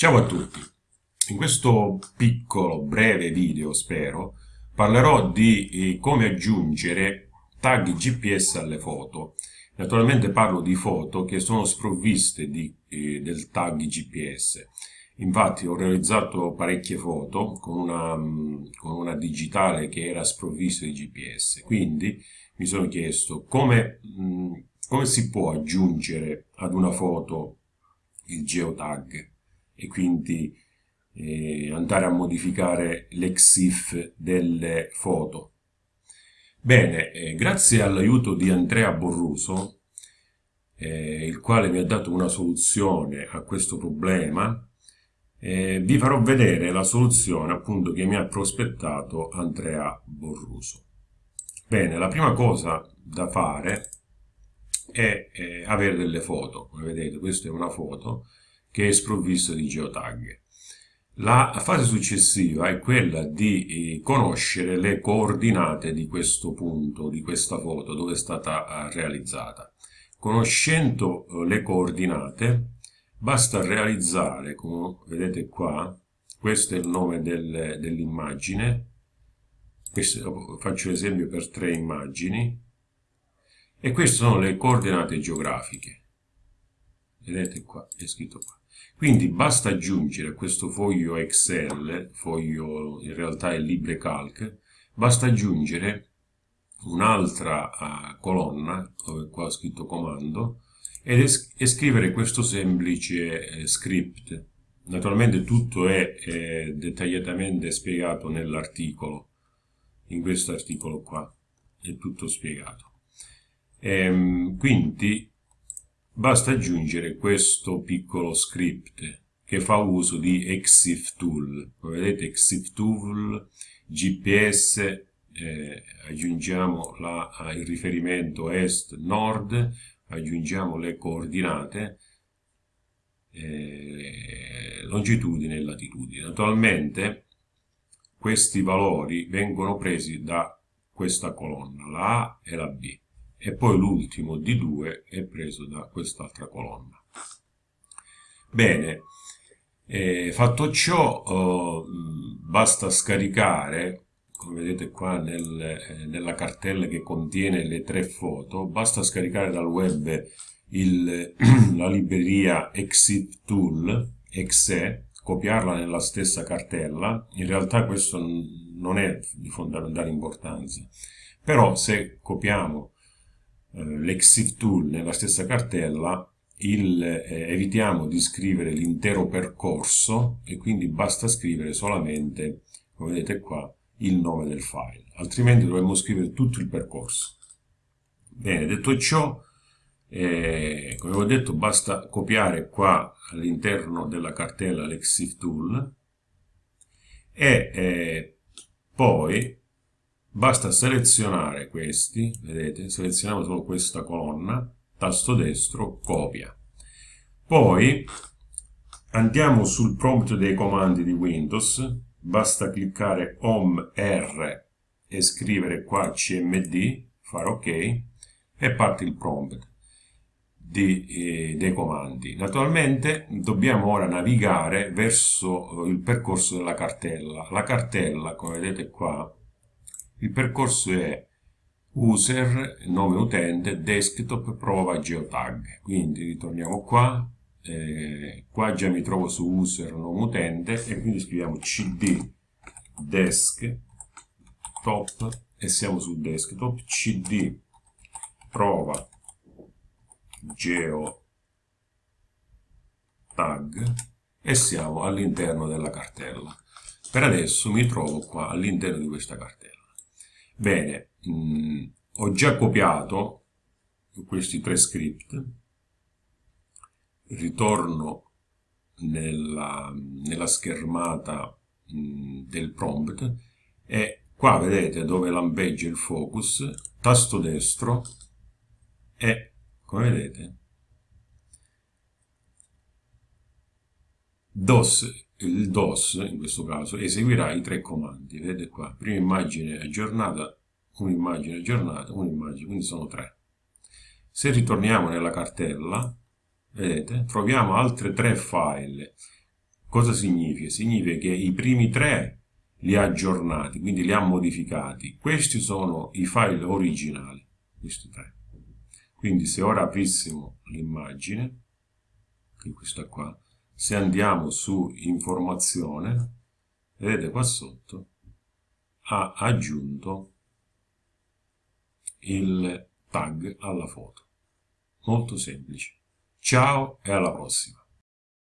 Ciao a tutti, in questo piccolo, breve video, spero, parlerò di eh, come aggiungere tag GPS alle foto. Naturalmente parlo di foto che sono sprovviste di, eh, del tag GPS. Infatti ho realizzato parecchie foto con una, mm, con una digitale che era sprovvista di GPS, quindi mi sono chiesto come, mm, come si può aggiungere ad una foto il geotag e quindi eh, andare a modificare l'exif delle foto. Bene, eh, grazie all'aiuto di Andrea Borruso, eh, il quale mi ha dato una soluzione a questo problema, eh, vi farò vedere la soluzione appunto che mi ha prospettato Andrea Borruso. Bene, la prima cosa da fare è eh, avere delle foto, come vedete questa è una foto, che è sprovvisto di geotag. La fase successiva è quella di eh, conoscere le coordinate di questo punto, di questa foto, dove è stata eh, realizzata. Conoscendo eh, le coordinate, basta realizzare, come vedete qua, questo è il nome del, dell'immagine, faccio l'esempio per tre immagini, e queste sono le coordinate geografiche. Vedete qua, è scritto qua. Quindi basta aggiungere a questo foglio Excel, foglio in realtà è LibreCalc, basta aggiungere un'altra uh, colonna, dove qua ho scritto comando, es e scrivere questo semplice eh, script. Naturalmente tutto è eh, dettagliatamente spiegato nell'articolo, in questo articolo qua, è tutto spiegato. Ehm, quindi Basta aggiungere questo piccolo script che fa uso di EXIF tool. Come vedete EXIF tool, GPS, eh, aggiungiamo la, il riferimento est-nord, aggiungiamo le coordinate, eh, longitudine e latitudine. Naturalmente questi valori vengono presi da questa colonna, la A e la B e poi l'ultimo di 2 è preso da quest'altra colonna. Bene, eh, fatto ciò eh, basta scaricare, come vedete qua nel, eh, nella cartella che contiene le tre foto, basta scaricare dal web il, la libreria Exit Tool, exe, copiarla nella stessa cartella, in realtà questo non è di fondamentale importanza, però se copiamo l'exif tool nella stessa cartella il, eh, evitiamo di scrivere l'intero percorso e quindi basta scrivere solamente, come vedete qua, il nome del file, altrimenti dovremmo scrivere tutto il percorso. Bene, detto ciò, eh, come ho detto, basta copiare qua all'interno della cartella l'exif tool e eh, poi Basta selezionare questi, vedete, selezioniamo solo questa colonna, tasto destro, copia. Poi andiamo sul prompt dei comandi di Windows, basta cliccare Home R e scrivere qua cmd, fare ok, e parte il prompt di, eh, dei comandi. Naturalmente dobbiamo ora navigare verso il percorso della cartella. La cartella, come vedete qua, il percorso è user, nome utente, desktop, prova geotag. Quindi ritorniamo qua, eh, qua già mi trovo su user, nome utente e quindi scriviamo cd desktop e siamo su desktop, cd prova geotag e siamo all'interno della cartella. Per adesso mi trovo qua all'interno di questa cartella. Bene, mh, mm, ho già copiato questi tre script, ritorno nella, nella schermata mh, mm, del prompt. E qua vedete dove lampeggia il focus, tasto destro e come vedete DOS il DOS in questo caso eseguirà i tre comandi vedete qua prima immagine aggiornata un'immagine aggiornata un'immagine quindi sono tre se ritorniamo nella cartella vedete troviamo altre tre file Cosa significa? Significa che i primi tre li ha aggiornati, quindi li ha modificati. Questi sono i file originali, questi tre. Quindi se ora aprissimo l'immagine, questa qua, se andiamo su informazione, vedete qua sotto, ha aggiunto il tag alla foto. Molto semplice. Ciao e alla prossima.